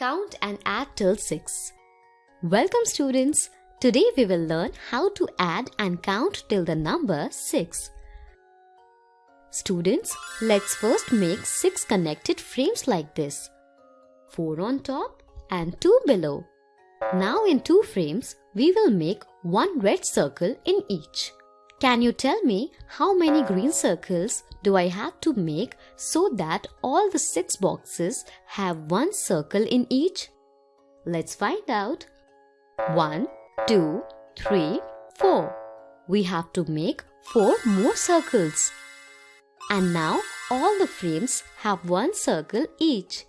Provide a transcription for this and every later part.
Count and add till 6. Welcome students. Today we will learn how to add and count till the number 6. Students, let's first make 6 connected frames like this. 4 on top and 2 below. Now in 2 frames, we will make one red circle in each. Can you tell me how many green circles do I have to make so that all the six boxes have one circle in each? Let's find out. 1, 2, 3, 4. We have to make 4 more circles. And now all the frames have one circle each.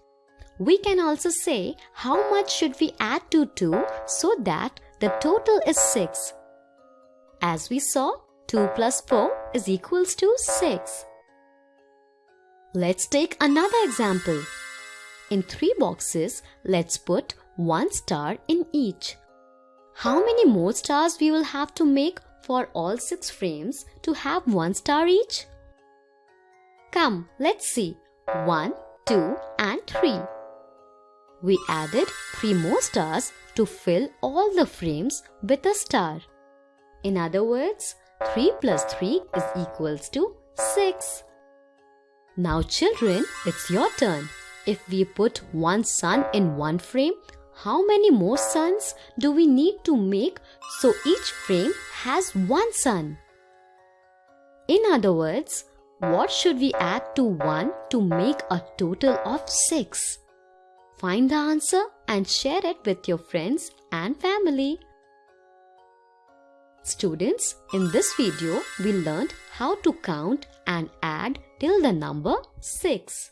We can also say how much should we add to 2 so that the total is 6. As we saw, 2 plus 4 is equals to 6. Let's take another example. In three boxes, let's put one star in each. How many more stars we will have to make for all six frames to have one star each? Come, let's see. 1, 2 and 3. We added 3 more stars to fill all the frames with a star. In other words, 3 plus 3 is equals to 6. Now children, it's your turn. If we put one sun in one frame, how many more suns do we need to make so each frame has one sun? In other words, what should we add to 1 to make a total of 6? Find the answer and share it with your friends and family. Students, in this video, we learned how to count and add till the number 6.